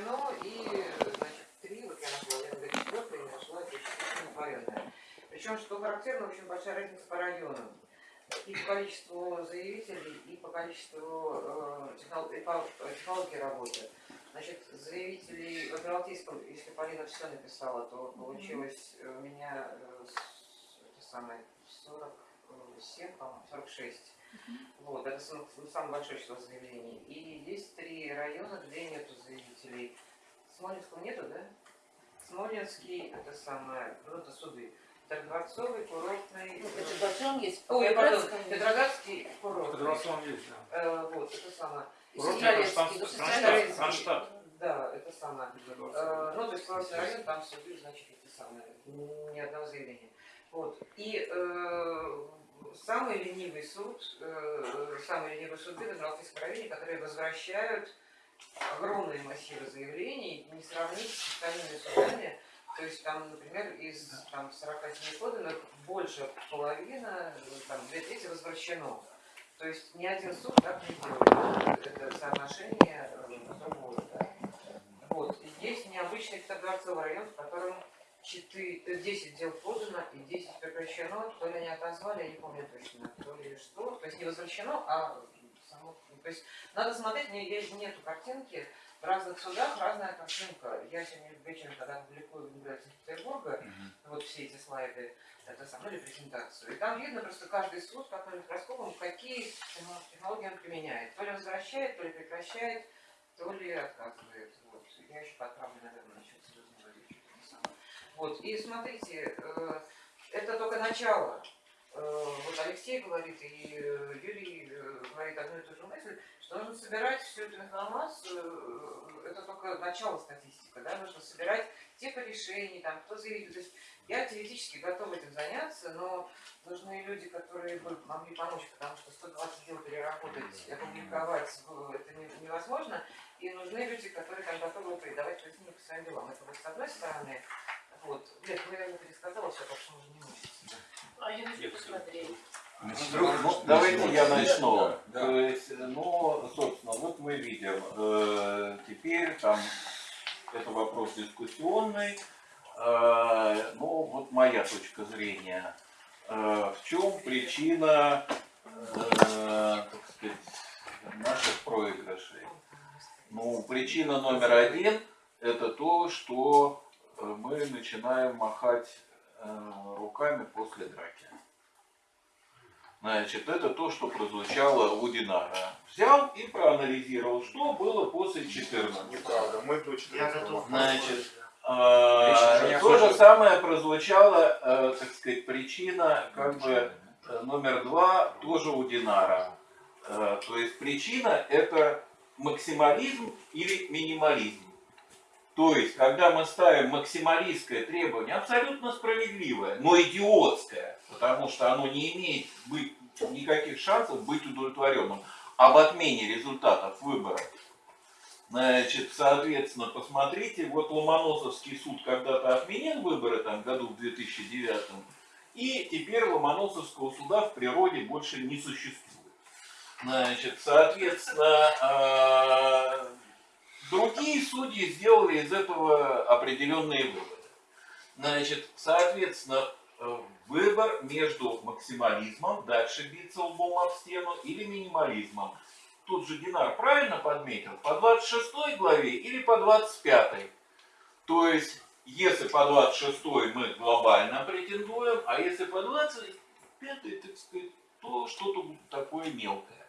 возвращено, и, значит, три, вот я нашла, я говорю, четвертое, и нашла это удовлетворенное. Причем, что характерно, очень большая разница по районам. И по количеству заявителей, и по количеству э, технол- и по технологии работы. Значит, заявителей в Адмиралтейском, если Полина все написала, то получилось у меня э, с- это самое 47, по-моему, 46. Вот, это сам- самое большое число заявлений. И есть три района, где нету заявителей. Смоленского нету, да? Смоленский, это самое, ну это суды. Дворцовый, курортный. Ну, э, это Батон есть, Ой, есть. Петроградский курортный. Федерацион есть, да. Э, вот, это самое. Курортный ну, Кронштадт. Кронштадт. Да, это самое. Э, ну, то есть курортный район, там суды, значит, это самое, ни одного заявления. Вот. И э, самый ленивый суд, э, самые ленивые суды в Адмиралтейском районе, которые возвращают огромные массивы заявлений, не сравнить с остальными судами. То есть там, например, из там, 47 поданных больше половина, э, там, две трети возвращено. То есть ни один суд так не делает. Это соотношение э, другое. Да? Вот. И есть необычный Петродворцовый район, в котором 4, 10 дел подано и 10 прекращено, то ли не отозвали, я не помню точно, то ли что. То есть не возвращено, а само. То есть надо смотреть, не, нету картинки, в разных судах разная картинка. Я сегодня вечером, когда публикую в библиотеке Петербурга, вот все эти слайды, это со мной или презентацию. И там видно просто каждый суд, какой микроскопом, какие технологии он применяет. То ли возвращает, то ли прекращает, то ли отказывает. Вот. Я еще подправлю, наверное, насчет. Вот. И смотрите, э, это только начало. Э, Вот Алексей говорит, и Юрий э, говорит одну и ту же мысль, что нужно собирать всю эту информацию, это только начало статистика, да, нужно собирать типы решений, там, кто заявит. То есть я теоретически готова этим заняться, но нужны люди, которые бы могли помочь, потому что 120 дел переработать, опубликовать это не- невозможно, и нужны люди, которые там готовы передавать жизни по своим делам. Это вот с одной стороны, вот, ну я не пересказала все, так что не мучиться. А я хочу посмотреть. Ну, давайте я начну. Да. То есть, ну, собственно, вот мы видим, э, теперь там это вопрос дискуссионный. Э, ну, вот моя точка зрения. Э, в чем причина, э, так сказать, наших проигрышей? Ну, причина номер один – это то, что мы начинаем махать э, руками после драки. Значит, это то, что прозвучало у Динара. Взял и проанализировал, что было после 14. Неправда, мы точно Я готов. Значит, э, то же самое прозвучало, э, так сказать, причина, как бы, э, номер два, тоже у Динара. Э, То есть причина это максимализм или минимализм. То есть, когда мы ставим максималистское требование, абсолютно справедливое, но идиотское, потому что оно не имеет быть, никаких шансов быть удовлетворенным, об отмене результатов выборов. Значит, соответственно, посмотрите, вот Ломоносовский суд когда-то отменил выборы там году в 2009, и теперь Ломоносовского суда в природе больше не существует. Значит, соответственно, э, другие судьи сделали из этого определенные выводы. Значит, соответственно, э, выбор между максимализмом, дальше биться лбом об стену, или минимализмом. Тут же Динар правильно подметил, по 26 главе или по 25. То есть, если по 26 мы глобально претендуем, а если по 25, так сказать, то что-то такое мелкое.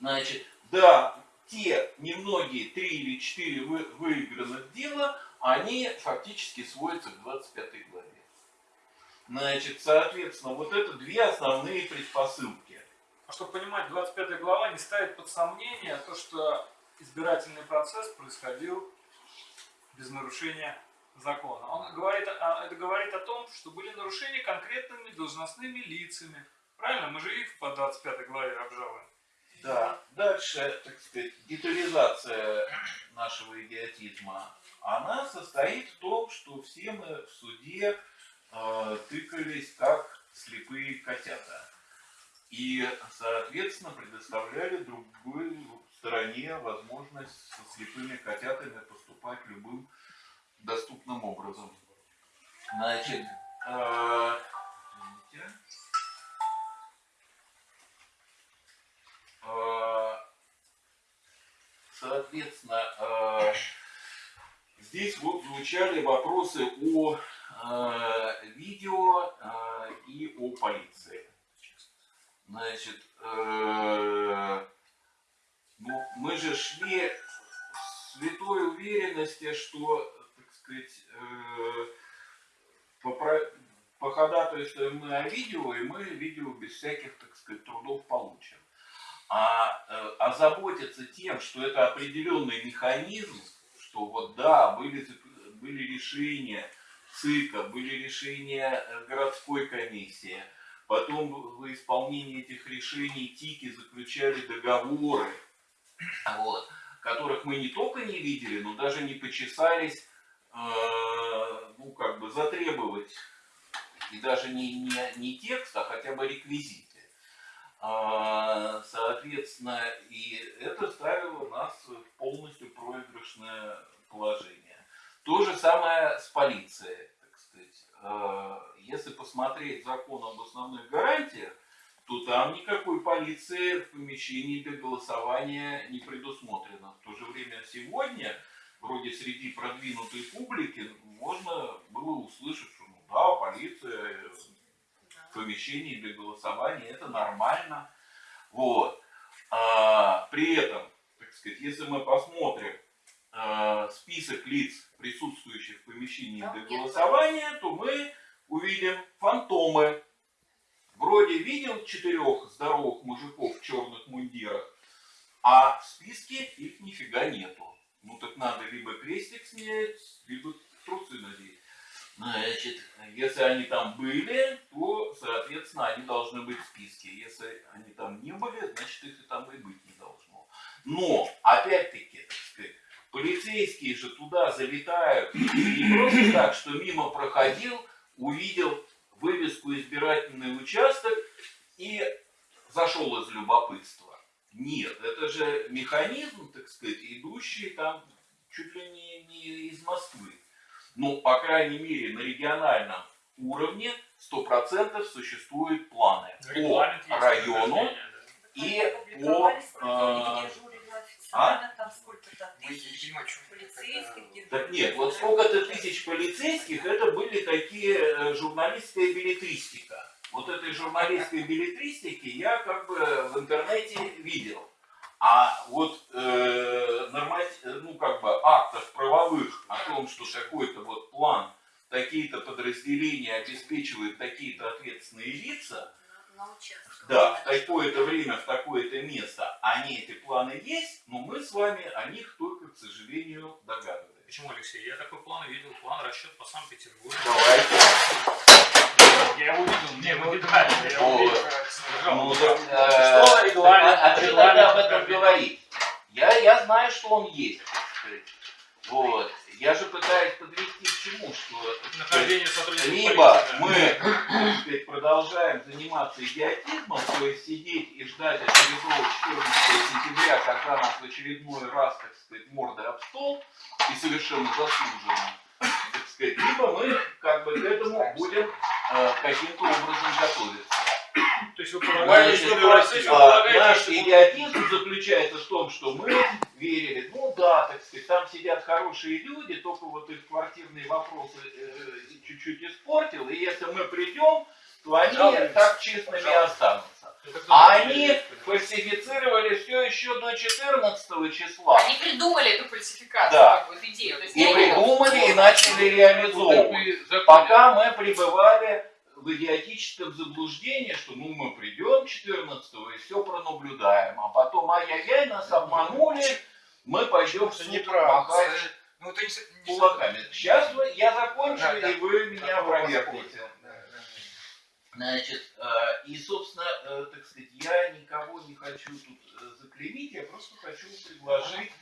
Значит, да, те немногие три или четыре вы- выигранных дела, они фактически сводятся к 25 главе. Значит, соответственно, вот это две основные предпосылки. А чтобы понимать, 25 глава не ставит под сомнение то, что избирательный процесс происходил без нарушения закона. Он говорит, это говорит о том, что были нарушения конкретными должностными лицами. Правильно? Мы же их по 25 главе обжалуем. Да. Дальше, так сказать, детализация нашего идиотизма, она состоит в том, что все мы в суде э, тыкались как слепые котята. и, соответственно, предоставляли другой стороне возможность со слепыми котятами поступать любым доступным образом. Значит, э, извините. Соответственно, э, здесь вот звучали вопросы о э, видео и о полиции. Значит, э, ну, мы же шли с святой уверенности, что, так сказать, э, по, по ходатайству мы о видео, и мы видео без всяких, так сказать, трудов получим. А э, озаботиться тем, что это определенный механизм, что вот да, были, были решения ЦИКа, были решения э, городской комиссии, потом в исполнении этих решений ТИКи заключали договоры, вот, которых мы не только не видели, но даже не почесались, э, ну, как бы затребовать, и даже не, не, не текст, а хотя бы реквизиты. А, Соответственно, и это ставило нас в полностью проигрышное положение. То же самое с полицией, так сказать. Э, Если посмотреть закон об основных гарантиях, то там никакой полиции в помещении для голосования не предусмотрено. В то же время сегодня, вроде среди продвинутой публики, можно было услышать, что ну да, полиция помещении для голосования, это нормально. Вот. А, при этом, так сказать, если мы посмотрим а, список лиц, присутствующих в помещении для голосования, то мы увидим фантомы. Вроде видел четырех здоровых мужиков в черных мундирах, а в списке их нифига нету. Ну так надо либо крестик снять, либо. Значит, если они там были, то, соответственно, они должны быть в списке. Если они там не были, значит, их там и быть не должно. Но, опять-таки, так полицейские же туда залетают не просто так, что мимо проходил, увидел вывеску избирательный участок и зашел из любопытства. Нет, это же механизм, так сказать, идущий там чуть ли не, не из Москвы. Ну, по крайней мере, на региональном уровне 100% существуют планы Регламент по району и по... э, а? Так нет, вот сколько-то тысяч полицейских, это были такие э, журналистская билетристика. Вот этой журналистской билетристики я как бы в интернете видел. А вот э, нормати- э, ну как бы актов правовых о том, что такой-то вот план, такие-то подразделения обеспечивают такие-то ответственные лица, на, на участках. да, в такое-то время, в такое-то место, они эти планы есть, но мы с вами о них только, к сожалению, догадываемся. Почему, Алексей? Я такой план видел, план расчет по Санкт-Петербургу. Давайте. Я его видел, мне его детально, я его О, видел. Ну, так, э, Что регламент? А, а что Регламент тогда об этом говорить? Я, я знаю, что он есть. Вот. Я же пытаюсь подвести чему, что Нахождение сотрудников либо мы сказать, продолжаем заниматься идиотизмом, то есть сидеть и ждать очередного 14 сентября, когда нас в очередной раз, так сказать, мордой об стол, и совершенно заслуженно, так сказать, либо мы как бы к этому будем э, каким-то образом готовиться. То есть вы полагаете, что а, полагаете, наш что- идиотизм заключается в том, что мы верили, ну да, так сказать, там сидят хорошие люди, только вот их квартирные вопросы э, чуть-чуть испортил, и если мы придем, то они Пожалуйста. так честными Пожалуйста. останутся. А они фальсифицировали все еще до 14 числа. Они придумали эту фальсификацию, Да. вот идею. То есть И придумали, и начали реализовывать. Пока мы пребывали в идиотическом заблуждении, что ну мы придем 14 и все пронаблюдаем, а потом ай-яй-яй, нас обманули, мы пойдем в суд махать Ну, это не с- не с- кулаками. Сейчас вы- я закончу, Да, да. и вы меня опровергнете. Значит, э, и, собственно, э, так сказать, я никого не хочу тут э, заклеймить, я просто хочу предложить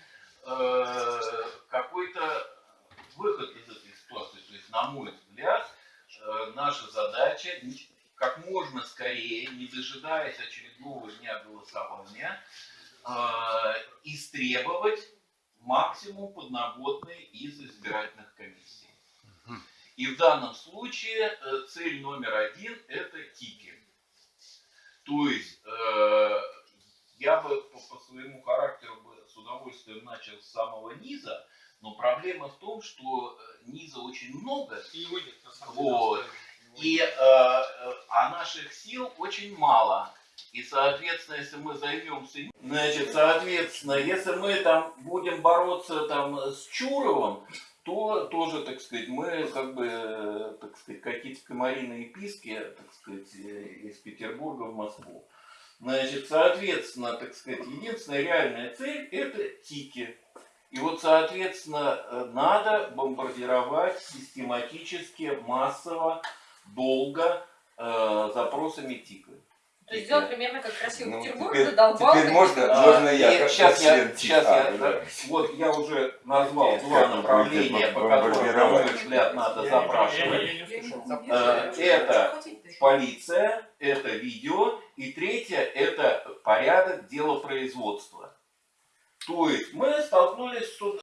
какой-то выход из этой ситуации. То есть, на мой взгляд, наша задача, как можно скорее, не дожидаясь очередного дня голосования, истребовать максимум подноготные из избирательных комиссий. И в данном случае э, цель номер один это тики. То есть э, я бы по, по своему характеру бы с удовольствием начал с самого низа, но проблема в том, что э, низа очень много, И его нет, на самом Вот. деле. и, э, э, а наших сил очень мало. И, соответственно, если мы займемся... Значит, соответственно, если мы там будем бороться там с Чуровым, то тоже, так сказать, мы как бы, э, так сказать, какие-то комариные писки, так сказать, э, из Петербурга в Москву. Значит, соответственно, так сказать, единственная реальная цель – это тики. И вот, соответственно, э, надо бомбардировать систематически, массово, долго э, запросами тика. То есть сделать примерно как красивый Ну, Петербург теперь- задолбал. теперь можно- А, можно я, как сейчас я, сейчас ТИКа, я, да. вот я уже назвал два направления, по которым, на мой взгляд, надо запрашивать. Э, Это полиция, это видео, и третье это порядок делопроизводства. То есть мы столкнулись с